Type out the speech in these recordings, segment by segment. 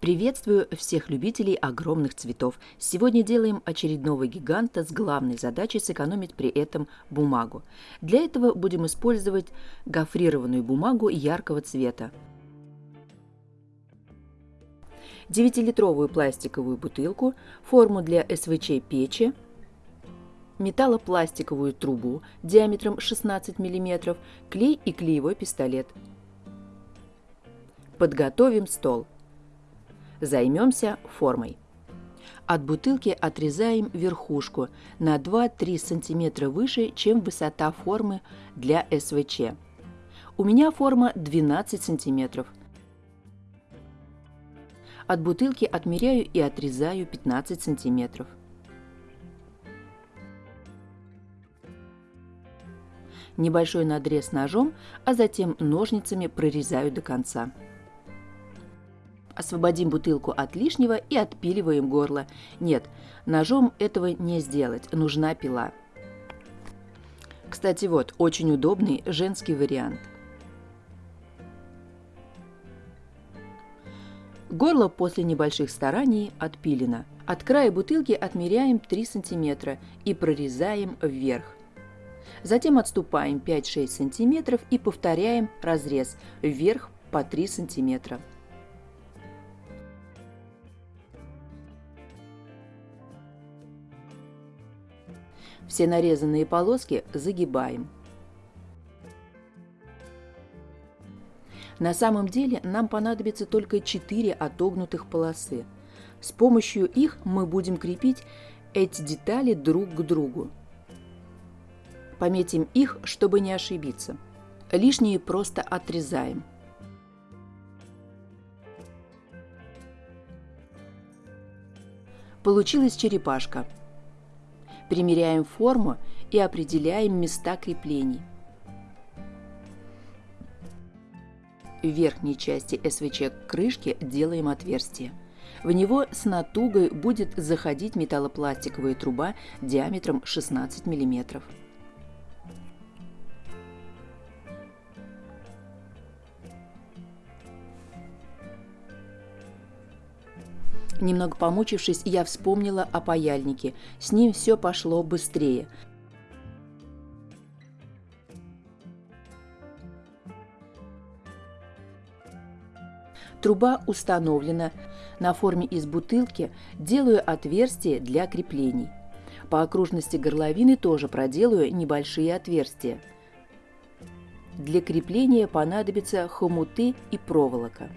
Приветствую всех любителей огромных цветов. Сегодня делаем очередного гиганта с главной задачей сэкономить при этом бумагу. Для этого будем использовать гофрированную бумагу яркого цвета. 9-литровую пластиковую бутылку, форму для СВЧ печи, металлопластиковую трубу диаметром 16 мм, клей и клеевой пистолет. Подготовим стол. Займемся формой. От бутылки отрезаем верхушку на 2-3 см выше, чем высота формы для СВЧ. У меня форма 12 см. От бутылки отмеряю и отрезаю 15 сантиметров. Небольшой надрез ножом, а затем ножницами прорезаю до конца. Освободим бутылку от лишнего и отпиливаем горло. Нет, ножом этого не сделать, нужна пила. Кстати, вот, очень удобный женский вариант – Горло после небольших стараний отпилено. От края бутылки отмеряем 3 см и прорезаем вверх. Затем отступаем 5-6 см и повторяем разрез вверх по 3 см. Все нарезанные полоски загибаем. На самом деле нам понадобится только 4 отогнутых полосы. С помощью их мы будем крепить эти детали друг к другу. Пометим их, чтобы не ошибиться. Лишние просто отрезаем. Получилась черепашка. Примеряем форму и определяем места креплений. В верхней части СВЧ крышки делаем отверстие. В него с натугой будет заходить металлопластиковая труба диаметром 16 мм. Немного помучившись, я вспомнила о паяльнике. С ним все пошло быстрее. Труба установлена. На форме из бутылки делаю отверстие для креплений. По окружности горловины тоже проделаю небольшие отверстия. Для крепления понадобятся хомуты и проволока.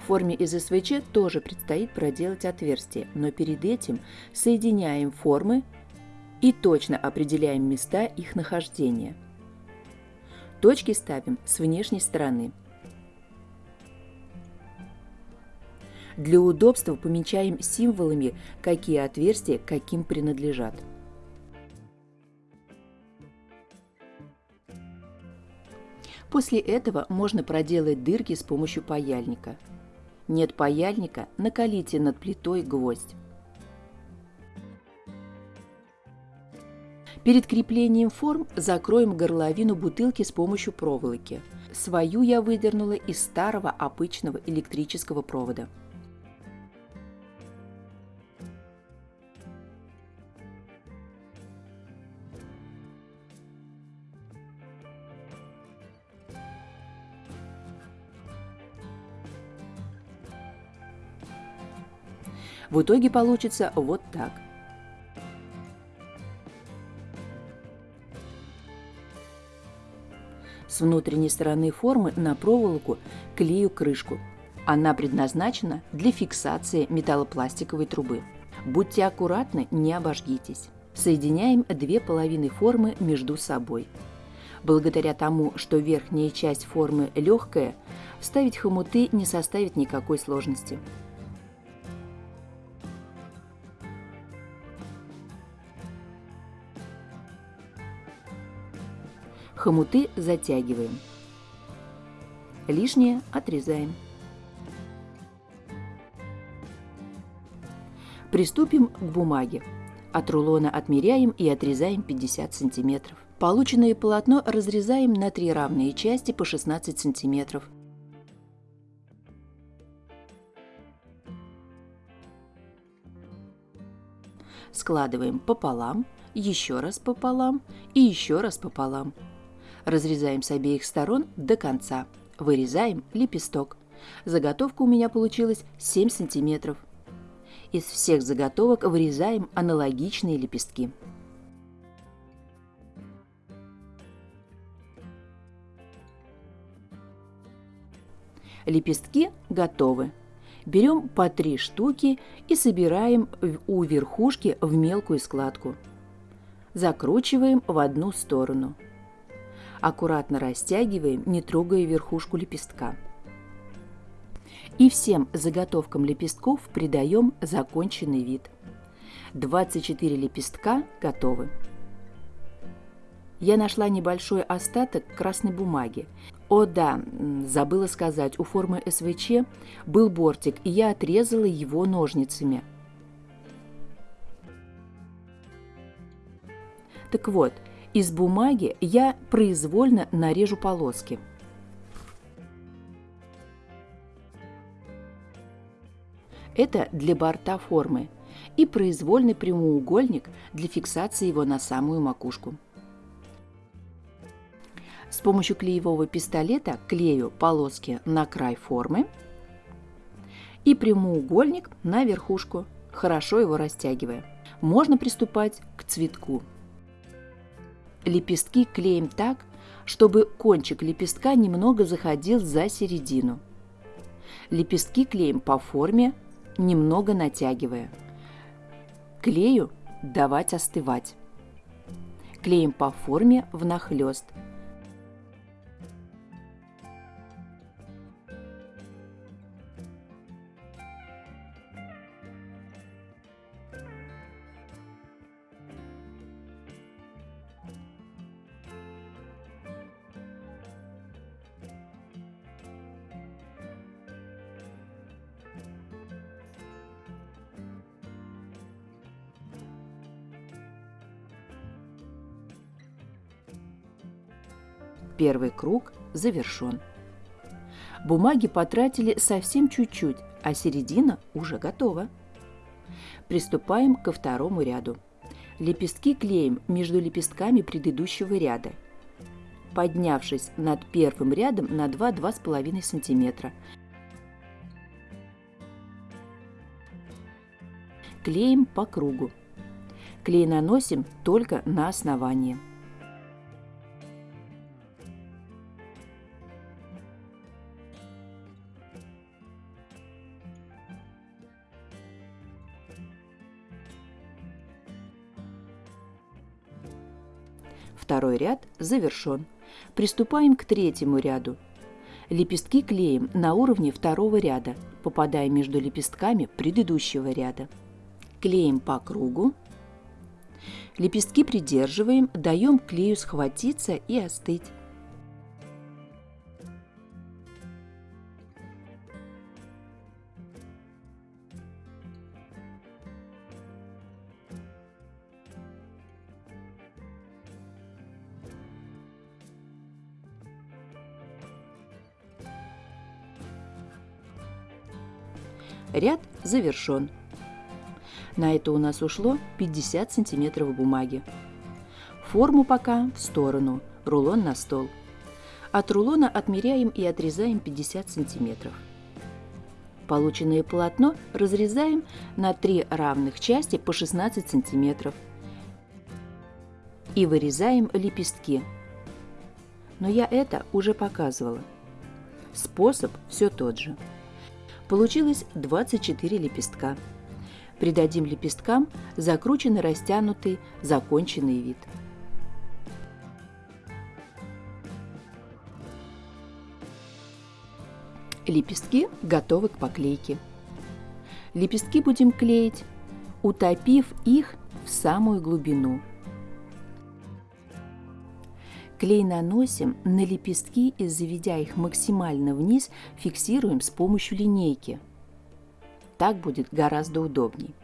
В форме из СВЧ тоже предстоит проделать отверстие, но перед этим соединяем формы и точно определяем места их нахождения – Точки ставим с внешней стороны. Для удобства помечаем символами, какие отверстия каким принадлежат. После этого можно проделать дырки с помощью паяльника. Нет паяльника, накалите над плитой гвоздь. Перед креплением форм закроем горловину бутылки с помощью проволоки. Свою я выдернула из старого обычного электрического провода. В итоге получится вот так. С внутренней стороны формы на проволоку клею крышку. Она предназначена для фиксации металлопластиковой трубы. Будьте аккуратны, не обожгитесь. Соединяем две половины формы между собой. Благодаря тому, что верхняя часть формы легкая, вставить хомуты не составит никакой сложности. Хомуты затягиваем. Лишнее отрезаем. Приступим к бумаге. От рулона отмеряем и отрезаем 50 сантиметров. Полученное полотно разрезаем на три равные части по 16 сантиметров. Складываем пополам, еще раз пополам и еще раз пополам. Разрезаем с обеих сторон до конца. Вырезаем лепесток. Заготовка у меня получилась 7 сантиметров. Из всех заготовок вырезаем аналогичные лепестки. Лепестки готовы. Берем по три штуки и собираем у верхушки в мелкую складку. Закручиваем в одну сторону. Аккуратно растягиваем, не трогая верхушку лепестка. И всем заготовкам лепестков придаем законченный вид. 24 лепестка готовы. Я нашла небольшой остаток красной бумаги. О да, забыла сказать, у формы СВЧ был бортик, и я отрезала его ножницами. Так вот, из бумаги я произвольно нарежу полоски. Это для борта формы и произвольный прямоугольник для фиксации его на самую макушку. С помощью клеевого пистолета клею полоски на край формы и прямоугольник на верхушку, хорошо его растягивая. Можно приступать к цветку. Лепестки клеим так, чтобы кончик лепестка немного заходил за середину. Лепестки клеим по форме, немного натягивая. Клею давать остывать. Клеим по форме внахлёст – Первый круг завершен. Бумаги потратили совсем чуть-чуть, а середина уже готова. Приступаем ко второму ряду. Лепестки клеим между лепестками предыдущего ряда. Поднявшись над первым рядом на 2-2,5 см. Клеим по кругу. Клей наносим только на основание. Второй ряд завершен. Приступаем к третьему ряду. Лепестки клеим на уровне второго ряда, попадая между лепестками предыдущего ряда. Клеим по кругу. Лепестки придерживаем, даем клею схватиться и остыть. Завершен. На это у нас ушло 50 сантиметров бумаги. Форму пока в сторону, рулон на стол. От рулона отмеряем и отрезаем 50 сантиметров. Полученное полотно разрезаем на три равных части по 16 сантиметров и вырезаем лепестки. Но я это уже показывала. Способ все тот же. Получилось 24 лепестка. Придадим лепесткам закрученный, растянутый, законченный вид. Лепестки готовы к поклейке. Лепестки будем клеить, утопив их в самую глубину – Клей наносим на лепестки и, заведя их максимально вниз, фиксируем с помощью линейки. Так будет гораздо удобней.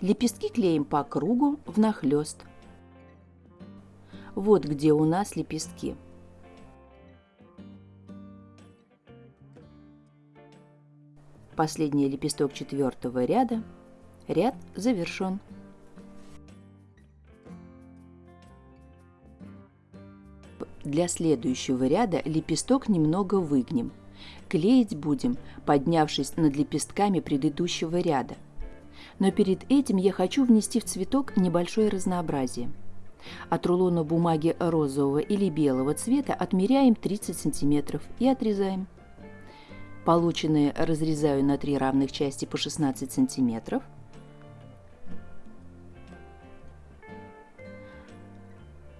Лепестки клеим по кругу внахлёст. Вот где у нас лепестки. Последний лепесток четвертого ряда Ряд завершен. Для следующего ряда лепесток немного выгнем. Клеить будем, поднявшись над лепестками предыдущего ряда. Но перед этим я хочу внести в цветок небольшое разнообразие. От рулона бумаги розового или белого цвета отмеряем 30 см и отрезаем. Полученные разрезаю на три равных части по 16 см.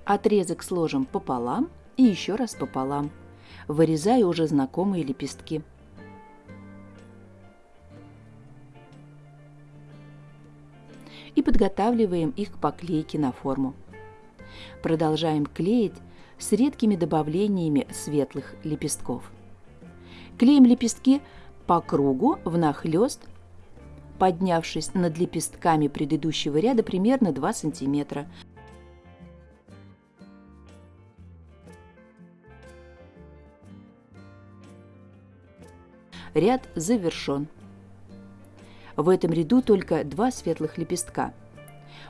Отрезок сложим пополам и еще раз пополам. Вырезаю уже знакомые лепестки. И подготавливаем их к поклейке на форму. Продолжаем клеить с редкими добавлениями светлых лепестков. Клеим лепестки по кругу внахлёст, поднявшись над лепестками предыдущего ряда примерно 2 см. Ряд завершен. В этом ряду только два светлых лепестка.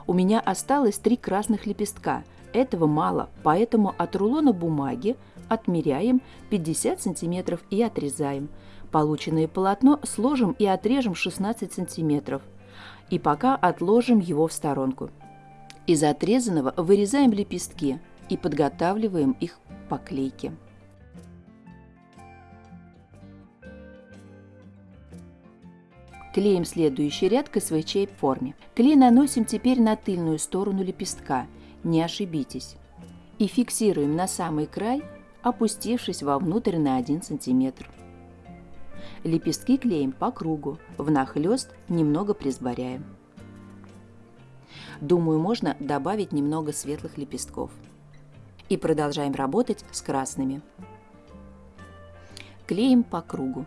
У меня осталось три красных лепестка. Этого мало, поэтому от рулона бумаги отмеряем 50 см и отрезаем. Полученное полотно сложим и отрежем 16 см. И пока отложим его в сторонку. Из отрезанного вырезаем лепестки и подготавливаем их к поклейке. Клеим следующий ряд к СВЧ форме. Клей наносим теперь на тыльную сторону лепестка, не ошибитесь. И фиксируем на самый край, опустившись вовнутрь на 1 см. Лепестки клеим по кругу, внахлёст немного присборяем. Думаю, можно добавить немного светлых лепестков. И продолжаем работать с красными. Клеим по кругу.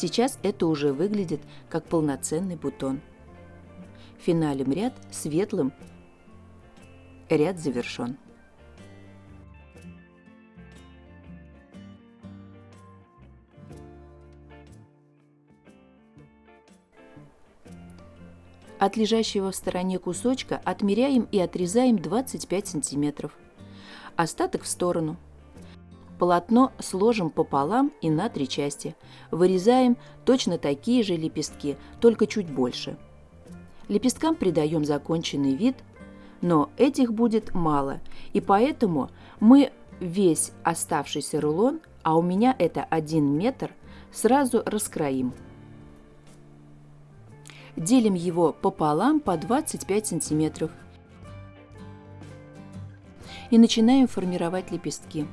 Сейчас это уже выглядит как полноценный бутон. Финалем ряд светлым, ряд завершен. От лежащего в стороне кусочка отмеряем и отрезаем 25 сантиметров. Остаток в сторону – Полотно сложим пополам и на три части. Вырезаем точно такие же лепестки, только чуть больше. Лепесткам придаем законченный вид, но этих будет мало, и поэтому мы весь оставшийся рулон, а у меня это 1 метр, сразу раскроим. Делим его пополам по 25 сантиметров и начинаем формировать лепестки.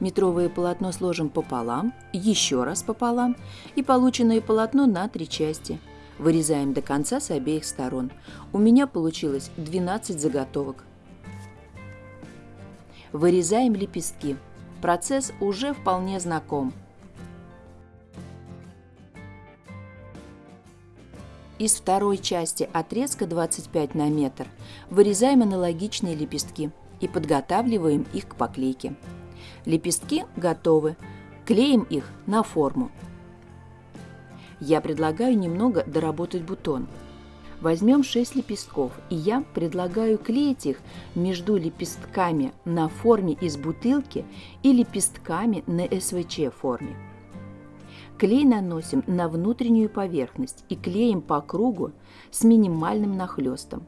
Метровое полотно сложим пополам, еще раз пополам и полученное полотно на три части. Вырезаем до конца с обеих сторон. У меня получилось 12 заготовок. Вырезаем лепестки. Процесс уже вполне знаком. Из второй части отрезка 25 на метр вырезаем аналогичные лепестки и подготавливаем их к поклейке. Лепестки готовы. Клеим их на форму. Я предлагаю немного доработать бутон. Возьмем 6 лепестков, и я предлагаю клеить их между лепестками на форме из бутылки и лепестками на СВЧ форме. Клей наносим на внутреннюю поверхность и клеим по кругу с минимальным нахлестом.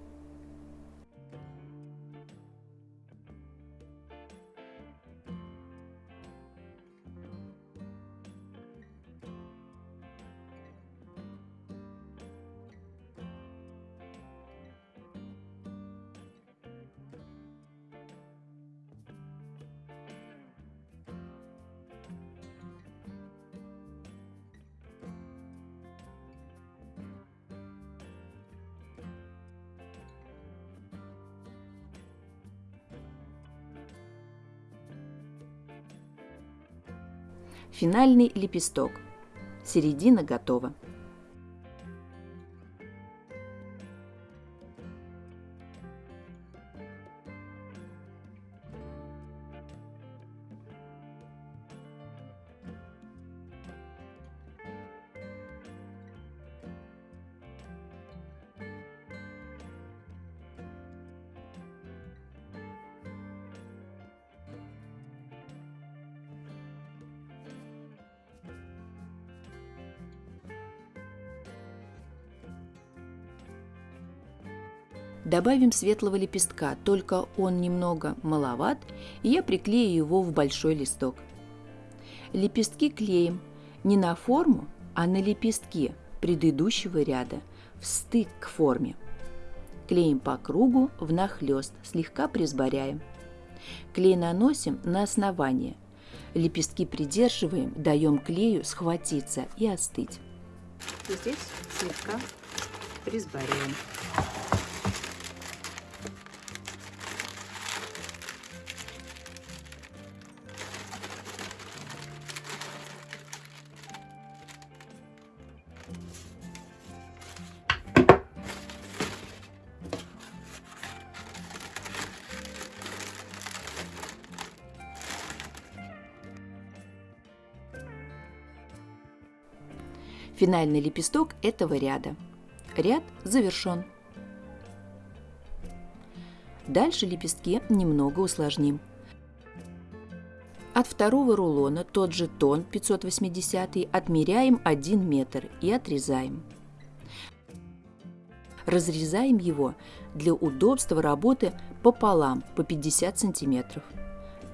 Финальный лепесток. Середина готова. Добавим светлого лепестка, только он немного маловат, и я приклею его в большой листок. Лепестки клеим не на форму, а на лепестки предыдущего ряда, в стык к форме. Клеим по кругу внахлёст, слегка присборяем. Клей наносим на основание. Лепестки придерживаем, даем клею схватиться и остыть. Здесь слегка присборяем. Финальный лепесток этого ряда. Ряд завершен. Дальше лепестки немного усложним. От второго рулона тот же тон 580 отмеряем 1 метр и отрезаем. Разрезаем его для удобства работы пополам по 50 сантиметров.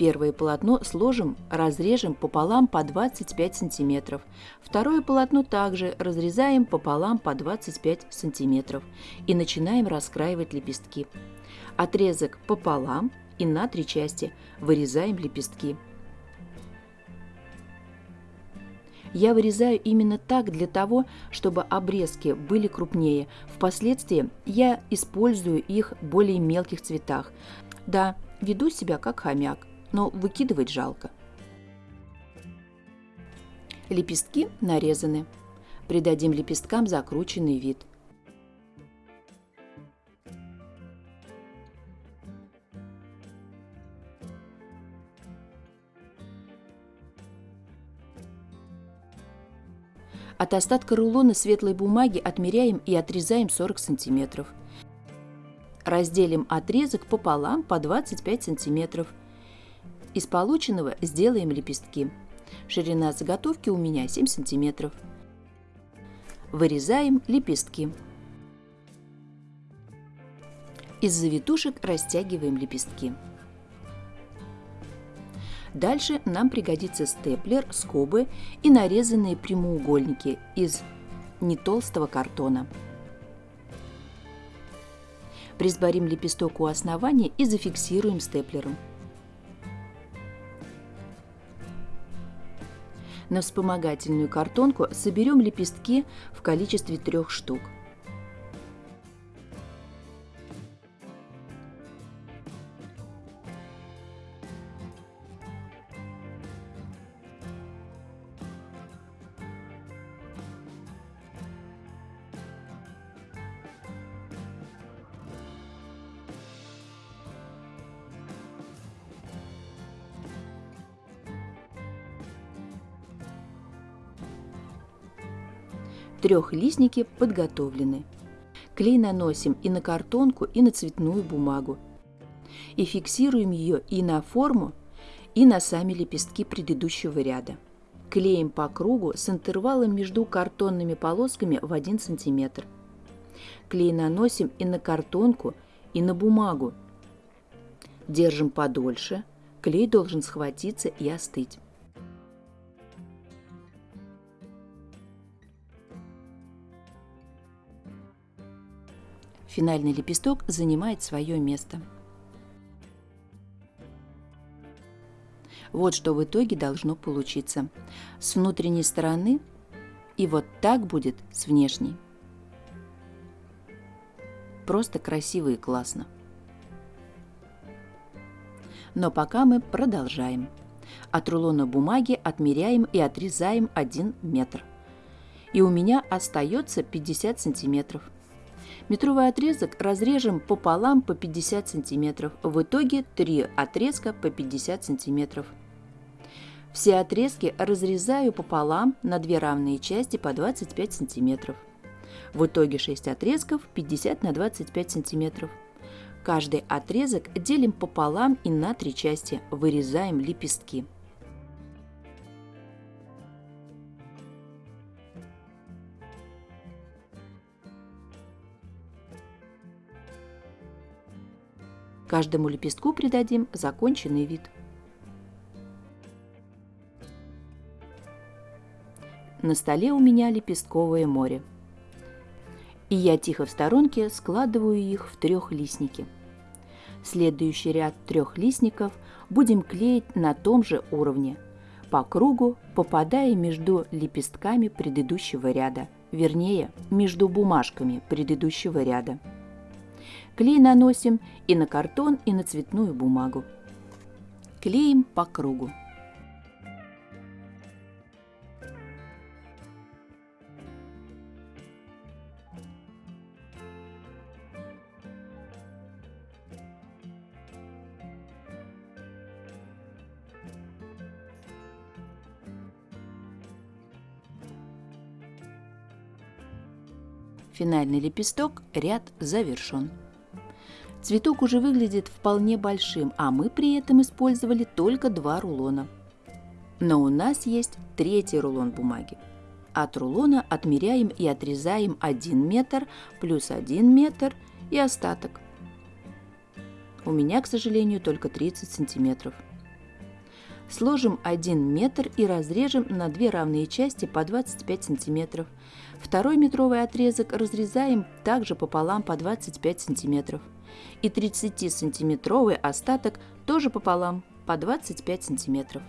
Первое полотно сложим, разрежем пополам по 25 сантиметров. Второе полотно также разрезаем пополам по 25 сантиметров и начинаем раскраивать лепестки. Отрезок пополам и на три части вырезаем лепестки. Я вырезаю именно так для того, чтобы обрезки были крупнее. Впоследствии я использую их в более мелких цветах. Да, веду себя как хомяк но выкидывать жалко. Лепестки нарезаны. Придадим лепесткам закрученный вид. От остатка рулона светлой бумаги отмеряем и отрезаем 40 сантиметров. Разделим отрезок пополам по 25 сантиметров из полученного сделаем лепестки. Ширина заготовки у меня 7 сантиметров. Вырезаем лепестки. Из завитушек растягиваем лепестки. Дальше нам пригодится степлер, скобы и нарезанные прямоугольники из нетолстого картона. Присборим лепесток у основания и зафиксируем степлером. На вспомогательную картонку соберем лепестки в количестве трех штук. Трехлистники подготовлены. Клей наносим и на картонку, и на цветную бумагу. И фиксируем ее и на форму, и на сами лепестки предыдущего ряда. Клеим по кругу с интервалом между картонными полосками в 1 см. Клей наносим и на картонку, и на бумагу. Держим подольше. Клей должен схватиться и остыть. Финальный лепесток занимает свое место. Вот что в итоге должно получиться. С внутренней стороны и вот так будет с внешней. Просто красиво и классно. Но пока мы продолжаем. От рулона бумаги отмеряем и отрезаем 1 метр. И у меня остается 50 сантиметров. Метровый отрезок разрежем пополам по 50 сантиметров. В итоге 3 отрезка по 50 сантиметров. Все отрезки разрезаю пополам на две равные части по 25 сантиметров. В итоге 6 отрезков 50 на 25 сантиметров. Каждый отрезок делим пополам и на три части, вырезаем лепестки. Каждому лепестку придадим законченный вид. На столе у меня лепестковое море и я тихо в сторонке складываю их в трехлистники. Следующий ряд трехлистников будем клеить на том же уровне, по кругу попадая между лепестками предыдущего ряда, вернее, между бумажками предыдущего ряда. Клей наносим и на картон, и на цветную бумагу. Клеим по кругу. Финальный лепесток, ряд завершен. Цветок уже выглядит вполне большим, а мы при этом использовали только два рулона. Но у нас есть третий рулон бумаги. От рулона отмеряем и отрезаем 1 метр плюс 1 метр и остаток. У меня, к сожалению, только 30 сантиметров. Сложим 1 метр и разрежем на две равные части по 25 сантиметров. Второй метровый отрезок разрезаем также пополам по 25 сантиметров. И 30-сантиметровый остаток тоже пополам по 25 сантиметров.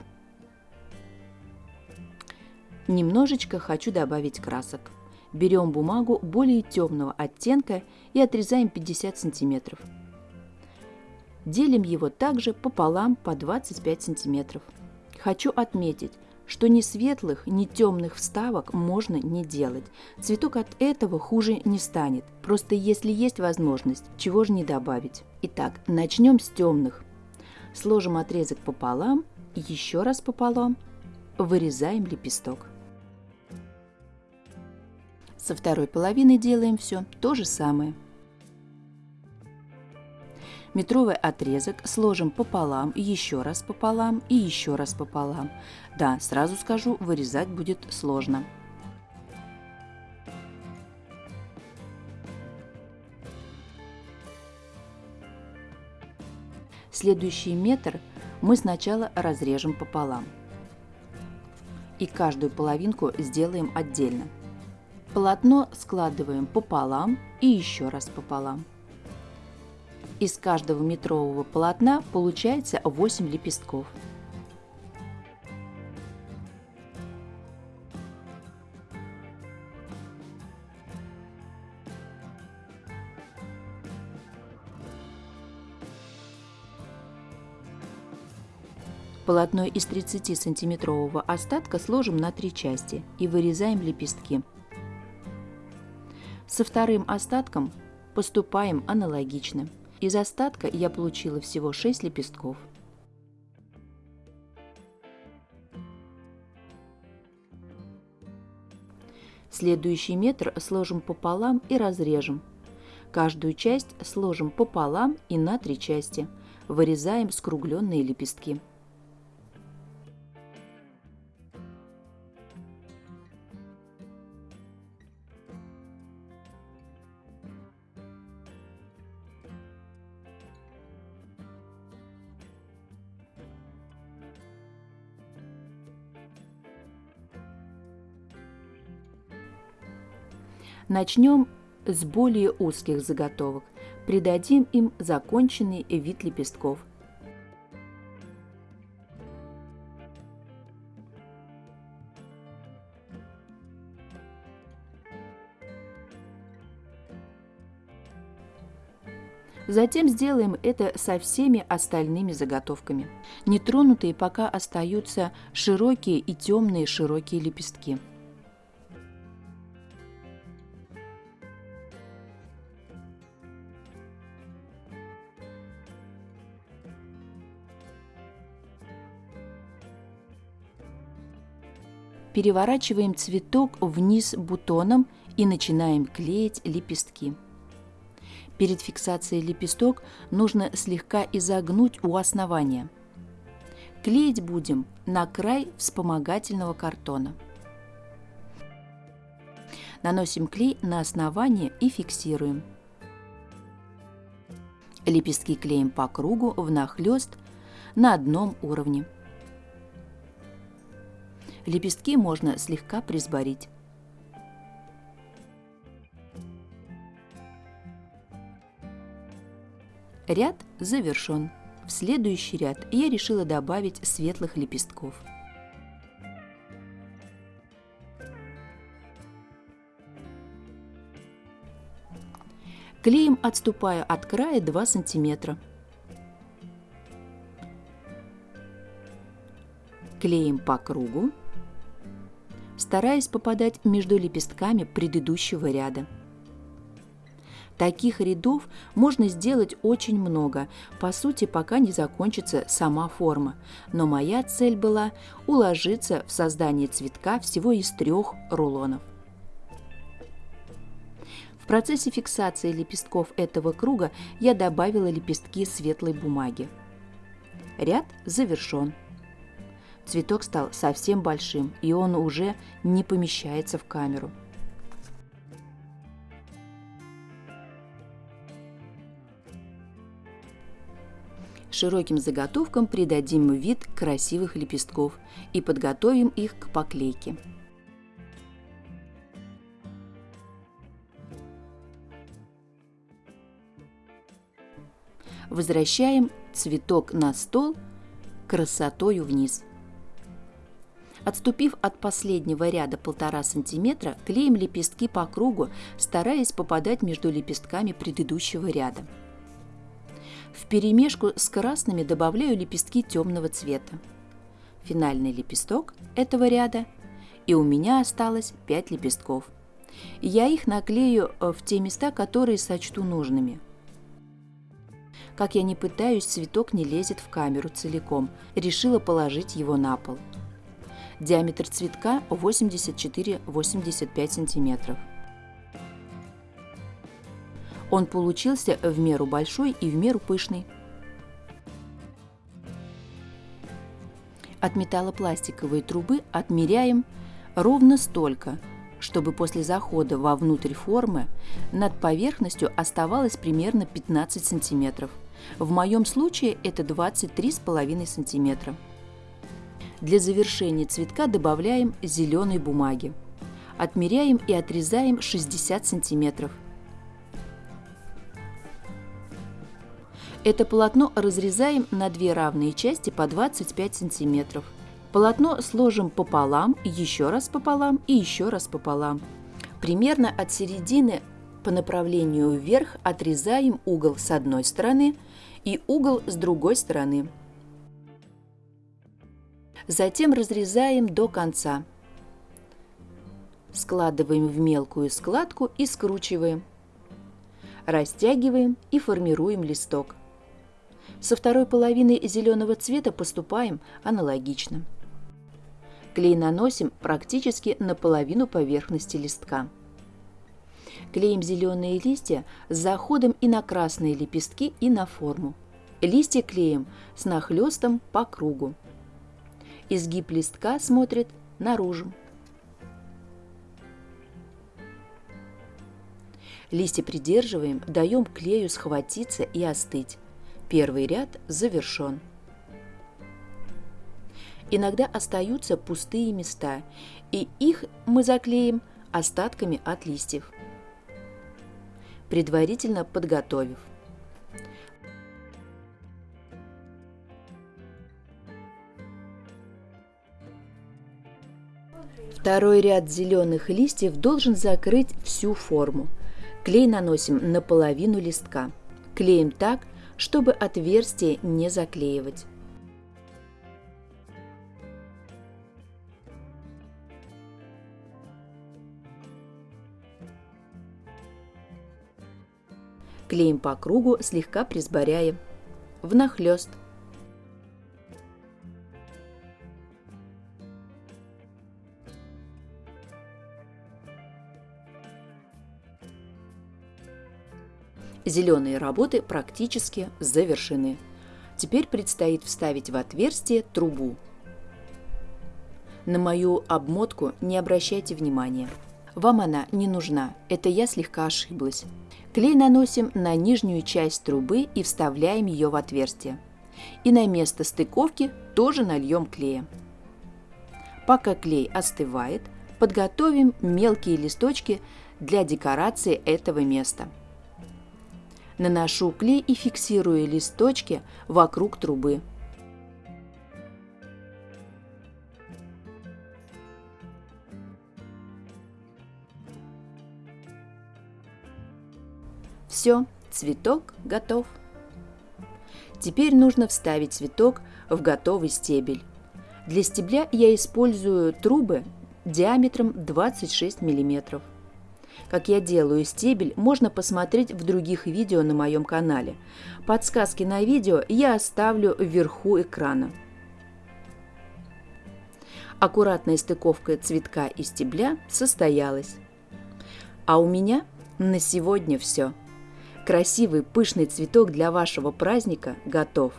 Немножечко хочу добавить красок. Берем бумагу более темного оттенка и отрезаем 50 сантиметров. Делим его также пополам по 25 сантиметров. Хочу отметить, что ни светлых, ни темных вставок можно не делать. Цветок от этого хуже не станет. Просто если есть возможность, чего же не добавить. Итак, начнем с темных. Сложим отрезок пополам, еще раз пополам, вырезаем лепесток. Со второй половины делаем все то же самое метровый отрезок сложим пополам, еще раз пополам и еще раз пополам. Да, сразу скажу, вырезать будет сложно. Следующий метр мы сначала разрежем пополам. И каждую половинку сделаем отдельно. Полотно складываем пополам и еще раз пополам. Из каждого метрового полотна получается 8 лепестков. Полотно из 30-сантиметрового остатка сложим на три части и вырезаем лепестки. Со вторым остатком поступаем аналогично. Из остатка я получила всего 6 лепестков. Следующий метр сложим пополам и разрежем. Каждую часть сложим пополам и на три части. Вырезаем скругленные лепестки. Начнем с более узких заготовок. Придадим им законченный вид лепестков. Затем сделаем это со всеми остальными заготовками. Нетронутые пока остаются широкие и темные широкие лепестки. Переворачиваем цветок вниз бутоном и начинаем клеить лепестки. Перед фиксацией лепесток нужно слегка изогнуть у основания. Клеить будем на край вспомогательного картона. Наносим клей на основание и фиксируем. Лепестки клеим по кругу внахлёст на одном уровне. Лепестки можно слегка присборить. Ряд завершен. В следующий ряд я решила добавить светлых лепестков. Клеем отступая от края 2 сантиметра. Клеим по кругу стараясь попадать между лепестками предыдущего ряда. Таких рядов можно сделать очень много, по сути, пока не закончится сама форма. Но моя цель была уложиться в создание цветка всего из трех рулонов. В процессе фиксации лепестков этого круга я добавила лепестки светлой бумаги. Ряд завершен. Цветок стал совсем большим, и он уже не помещается в камеру. Широким заготовкам придадим вид красивых лепестков и подготовим их к поклейке. Возвращаем цветок на стол красотою вниз. Отступив от последнего ряда полтора сантиметра, клеим лепестки по кругу, стараясь попадать между лепестками предыдущего ряда. В перемешку с красными добавляю лепестки темного цвета. Финальный лепесток этого ряда, и у меня осталось 5 лепестков. Я их наклею э, в те места, которые сочту нужными. Как я не пытаюсь, цветок не лезет в камеру целиком. Решила положить его на пол. Диаметр цветка 84-85 сантиметров. Он получился в меру большой и в меру пышный. От металлопластиковой трубы отмеряем ровно столько, чтобы после захода вовнутрь формы над поверхностью оставалось примерно 15 сантиметров. В моем случае это 23,5 сантиметра. Для завершения цветка добавляем зеленой бумаги. Отмеряем и отрезаем 60 сантиметров. Это полотно разрезаем на две равные части по 25 сантиметров. Полотно сложим пополам, еще раз пополам и еще раз пополам. Примерно от середины по направлению вверх отрезаем угол с одной стороны и угол с другой стороны. Затем разрезаем до конца. Складываем в мелкую складку и скручиваем. Растягиваем и формируем листок. Со второй половины зеленого цвета поступаем аналогично. Клей наносим практически на половину поверхности листка. Клеим зеленые листья с заходом и на красные лепестки, и на форму. Листья клеим с нахлестом по кругу. Изгиб листка смотрит наружу. Листья придерживаем, даем клею схватиться и остыть. Первый ряд завершен. Иногда остаются пустые места, и их мы заклеим остатками от листьев, предварительно подготовив. Второй ряд зеленых листьев должен закрыть всю форму. Клей наносим на половину листка. Клеим так, чтобы отверстие не заклеивать. Клеим по кругу, слегка присборяя. Внахлёст. Зеленые работы практически завершены. Теперь предстоит вставить в отверстие трубу. На мою обмотку не обращайте внимания. Вам она не нужна, это я слегка ошиблась. Клей наносим на нижнюю часть трубы и вставляем ее в отверстие. И на место стыковки тоже нальем клея. Пока клей остывает, подготовим мелкие листочки для декорации этого места. Наношу клей и фиксирую листочки вокруг трубы. Все, цветок готов. Теперь нужно вставить цветок в готовый стебель. Для стебля я использую трубы диаметром 26 мм. Как я делаю стебель, можно посмотреть в других видео на моем канале. Подсказки на видео я оставлю вверху экрана. Аккуратная стыковка цветка и стебля состоялась. А у меня на сегодня все. Красивый пышный цветок для вашего праздника готов.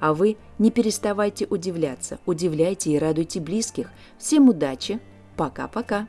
А вы не переставайте удивляться, удивляйте и радуйте близких. Всем удачи! Пока-пока!